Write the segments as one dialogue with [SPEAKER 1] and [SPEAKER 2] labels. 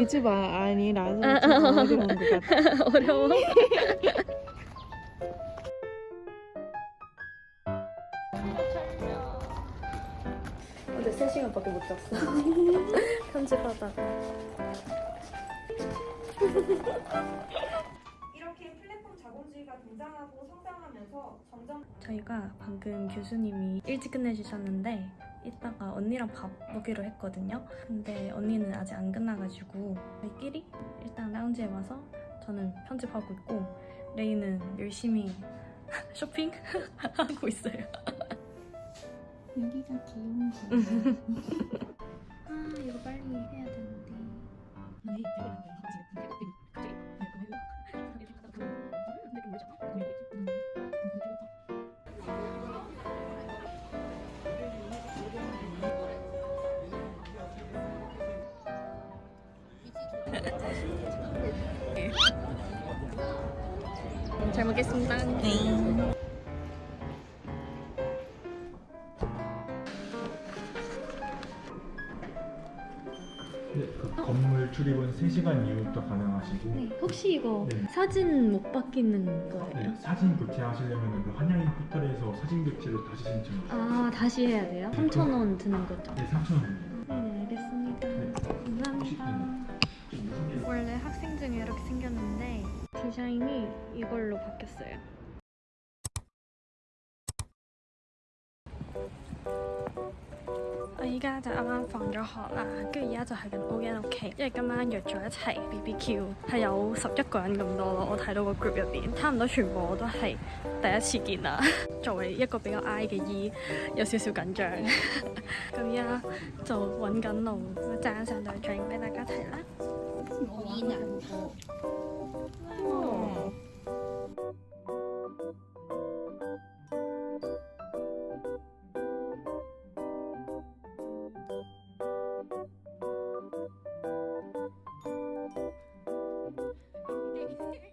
[SPEAKER 1] 유튜버 아니라서 좀 어려운 것 같아.
[SPEAKER 2] 어려워. 어제 3시간밖에 못 잤어. 편집하다가.
[SPEAKER 3] 이렇게 플랫폼 자본주의가 등장하고 성장하면서 점점
[SPEAKER 2] 저희가 방금 교수님이 일찍 끝내주셨는데 이따가 언니랑 밥 먹기로 했거든요. 근데 언니는 아직 안 끝나가지고 저희끼리 일단 라운지에 와서 저는 편집하고 있고 레이는 열심히 쇼핑 하고 있어요.
[SPEAKER 1] 여기가 귀여운 거.
[SPEAKER 2] 아 이거 빨리 해야 되는데. 잘 먹겠습니다.
[SPEAKER 4] 네, 그 건물 출입은 3시간 이후부터 가능하시고
[SPEAKER 2] 네, 혹시 이거
[SPEAKER 4] 네.
[SPEAKER 2] 사진 못 바뀌는 거예요?
[SPEAKER 4] 네, 사진 교체하시려면 그 한양인 포털에서 사진 교체를 다시 신청해 주세요.
[SPEAKER 2] 아 다시 해야 돼요? 3,000원 드는 거죠?
[SPEAKER 4] 네, 3,000원입니다.
[SPEAKER 2] 네 알겠습니다
[SPEAKER 4] 네.
[SPEAKER 2] 감사합니다 원래 학생 중에 이렇게 생겼는데 디자인이 이걸로 바뀌었어요 我依家就啱啱放咗學啦，跟住而家就去緊 O N 屋企，因為今晚約咗一齊 B B Q，係有十一個人咁多咯。我睇到個 group 入邊，差唔多全部我都係第一次見啦。作為一個比較 I 嘅 E，有少少緊張。咁而家就揾緊路，爭上對 drink 俾大家睇啦。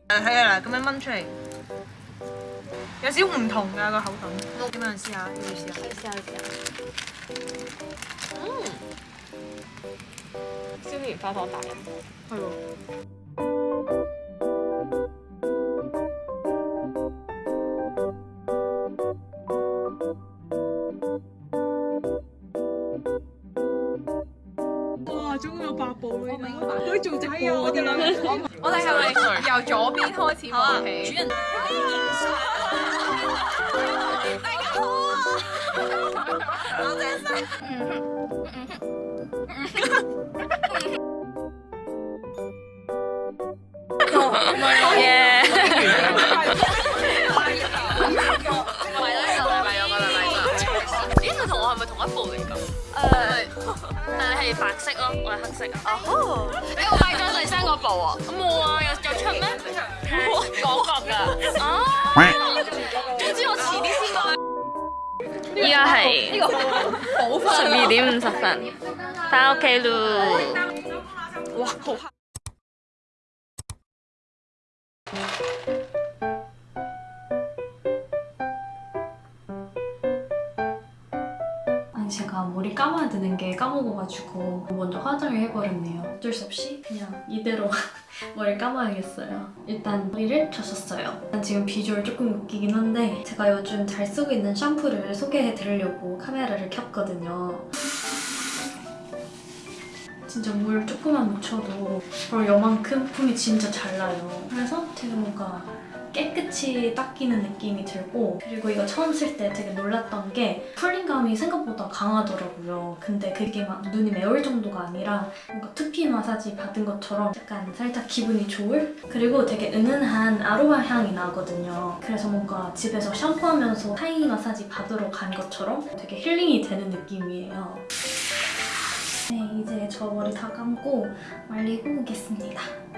[SPEAKER 5] 係啊，嗱咁樣掹出嚟，有少唔同㗎個口感。點樣試下？要唔要試下？
[SPEAKER 2] 試下試下。
[SPEAKER 1] 嗯燒蓮花糖大人。
[SPEAKER 5] 係喎。
[SPEAKER 1] 哇！终于有八部啦，佢做仔啊！我哋两个，
[SPEAKER 5] 我哋系咪由左边开始好起？主人，
[SPEAKER 2] 大
[SPEAKER 6] 家好啊！我哋。白色咯，我係黑色啊。哦，你我買咗第三個部啊？冇啊，有有出咩？廣角㗎。哦！總之我遲啲先買。
[SPEAKER 2] 依家係十二點五十分，翻屋企咯。
[SPEAKER 5] 哇，好黑！
[SPEAKER 2] 제가 머리 감아야 되는 게 까먹어가지고 먼저 화장을 해버렸네요. 어쩔 수 없이 그냥 이대로 머리를 감아야겠어요. 일단 머리를 젖었어요. 지금 비주얼 조금 웃기긴 한데 제가 요즘 잘 쓰고 있는 샴푸를 소개해드리려고 카메라를 켰거든요. 진짜 물 조금만 묻혀도 바로 요만큼 품이 진짜 잘 나요. 그래서 되게 뭔가 깨끗이 닦이는 느낌이 들고 그리고 이거 처음 쓸 때 되게 놀랐던 게 쿨링감이 생각보다 강하더라고요. 근데 그게 막 눈이 매울 정도가 아니라 뭔가 투피 마사지 받은 것처럼 약간 살짝 기분이 좋을? 그리고 되게 은은한 아로마 향이 나거든요. 그래서 뭔가 집에서 샴푸하면서 타이 마사지 받으러 간 것처럼 되게 힐링이 되는 느낌이에요. 네, 이제 저 머리 다 감고 말리고 오겠습니다.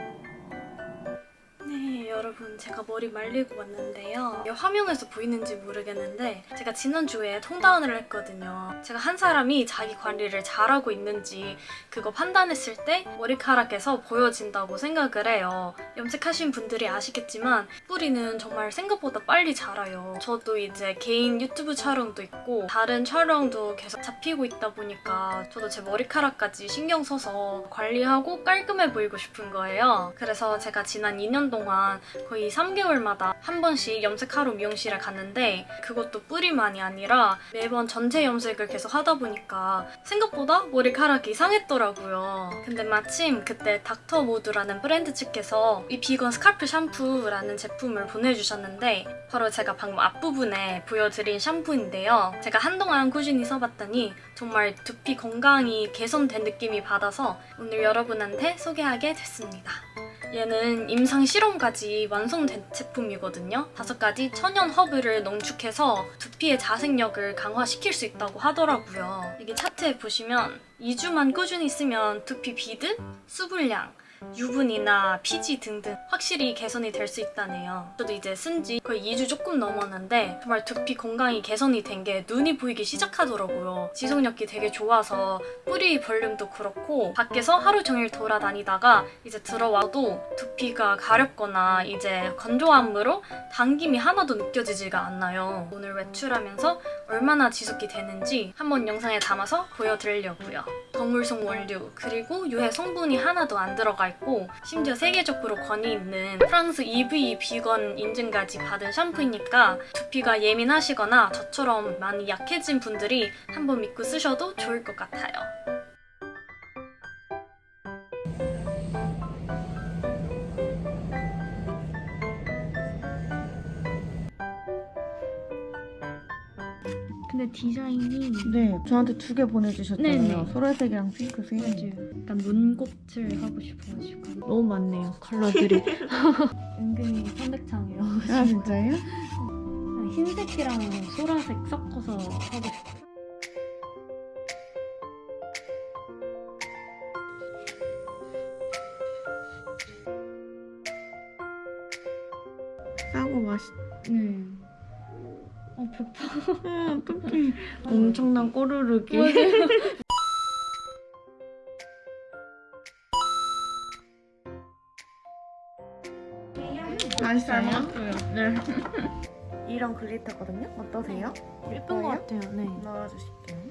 [SPEAKER 2] 네, 여러분 제가 머리 말리고 왔는데요. 화면에서 보이는지 모르겠는데 제가 지난주에 통다운을 했거든요. 제가 한 사람이 자기 관리를 잘하고 있는지 그거 판단했을 때 머리카락에서 보여진다고 생각을 해요. 염색하신 분들이 아시겠지만 뿌리는 정말 생각보다 빨리 자라요. 저도 이제 개인 유튜브 촬영도 있고 다른 촬영도 계속 잡히고 있다 보니까 저도 제 머리카락까지 신경 써서 관리하고 깔끔해 보이고 싶은 거예요. 그래서 제가 지난 2년 동안 거의 3개월마다 한 번씩 염색하러 미용실에 갔는데 그것도 뿌리만이 아니라 매번 전체 염색을 계속 하다 보니까 생각보다 머리카락이 상했더라고요. 근데 마침 그때 닥터모드라는 브랜드 측에서 이 비건 scalp 샴푸라는 제품을 보내주셨는데 바로 제가 방금 앞부분에 보여드린 샴푸인데요. 제가 한동안 꾸준히 써봤더니 정말 두피 건강이 개선된 느낌이 받아서 오늘 여러분한테 소개하게 됐습니다. 얘는 임상 실험까지 완성된 제품이거든요. 다섯 가지 천연 허브를 농축해서 두피의 자생력을 강화시킬 수 있다고 하더라고요. 여기 차트에 보시면 2주만 꾸준히 쓰면 두피 비듬, 수분량, 유분이나 피지 등등 확실히 개선이 될 수 있다네요. 저도 이제 쓴 지 거의 2주 조금 넘었는데 정말 두피 건강이 개선이 된 게 눈이 보이기 시작하더라고요. 지속력이 되게 좋아서 뿌리 볼륨도 그렇고 밖에서 하루 종일 돌아다니다가 이제 들어와도 두피가 가렵거나 이제 건조함으로 당김이 하나도 느껴지지가 않나요. 오늘 외출하면서 얼마나 지속이 되는지 한번 영상에 담아서 보여드리려고요. 동물성 원료 그리고 유해 성분이 하나도 안 들어가 있고 심지어 세계적으로 권위 있는 프랑스 EVE 비건 인증까지 받은 샴푸이니까 두피가 예민하시거나 저처럼 많이 약해진 분들이 한번 믿고 쓰셔도 좋을 것 같아요. 근데 디자인이
[SPEAKER 7] 네, 저한테 두 개 보내주셨잖아요.
[SPEAKER 2] 네네.
[SPEAKER 7] 소라색이랑 핑크색.
[SPEAKER 2] 약간 눈곱질 하고 싶어가지고
[SPEAKER 7] 너무 많네요, 컬러들이.
[SPEAKER 2] 은근히 선택창이에요.
[SPEAKER 7] 아, 진짜요?
[SPEAKER 2] 흰색이랑 소라색 섞어서 하고 싶어요. 배파.
[SPEAKER 7] 아, 어떡해. 엄청난 꼬르륵이. 맛있어요? 네. 이런 글리터거든요? 어떠세요?
[SPEAKER 2] 예쁜 것 같아요. 네.
[SPEAKER 7] 넣어주실게요.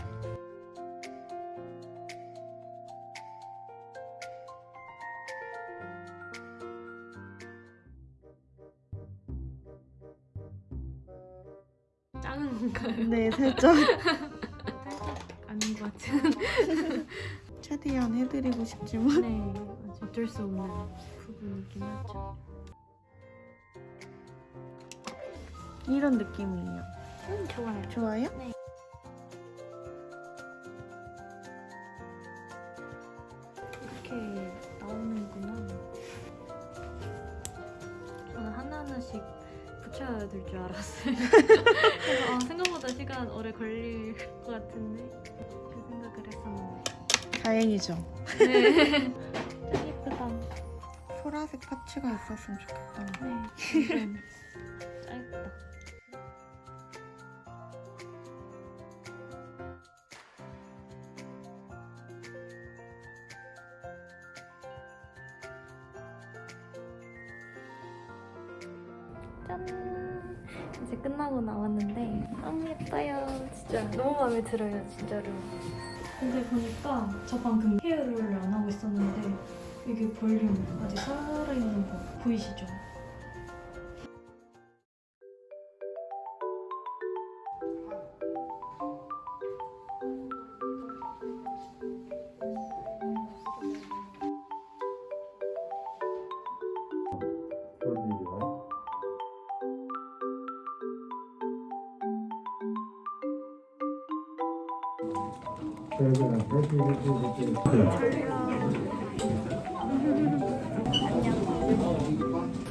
[SPEAKER 7] 살짝
[SPEAKER 2] 아닌 것 같은.
[SPEAKER 7] 최대한 해드리고 싶지만.
[SPEAKER 2] 네. 어쩔 수 없는 부분이긴 하죠.
[SPEAKER 7] 이런 느낌이에요.
[SPEAKER 2] 음, 좋아요.
[SPEAKER 7] 좋아요?
[SPEAKER 2] 이렇게 나오는구나. 저는 하나하나씩 붙여야 될 줄 알았어요. 그래서 아, 생각보다 시간 오래 걸릴 것 같은데 그 생각을 했었는데.
[SPEAKER 7] 다행이죠.
[SPEAKER 2] 네. 짱 예쁘다.
[SPEAKER 7] 소라색 파츠가 있었으면 좋겠다.
[SPEAKER 2] 네. 짠! 이제 끝나고 나왔는데 너무 예뻐요. 진짜 너무 마음에 들어요, 진짜로. 근데 보니까 저 방금 헤어롤을 안 하고 있었는데 이게 볼륨 아직 살아있는 거 보이시죠?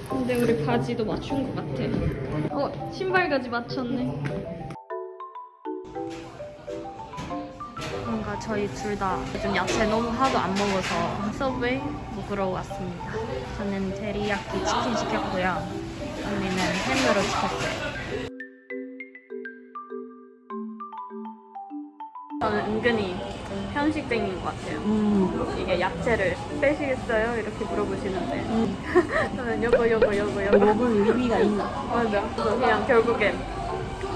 [SPEAKER 2] 근데 우리 바지도 맞춘 것 같아. 어? 신발 가지 맞췄네. 뭔가 저희 둘 다 요즘 야채 너무 하도 안 먹어서 서브웨이 먹으러 뭐 왔습니다. 저는 데리야끼 치킨 시켰고요. 언니는 햄으로 시켰어요. 저는 은근히 편식쟁인 것 같아요. 이게 야채를 빼시겠어요? 이렇게 물어보시는데 저는 요거 요거 요거 요거 먹을 의미가 있나? 맞아. 그래서 그냥 결국엔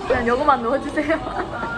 [SPEAKER 2] 그냥 요거만 넣어주세요.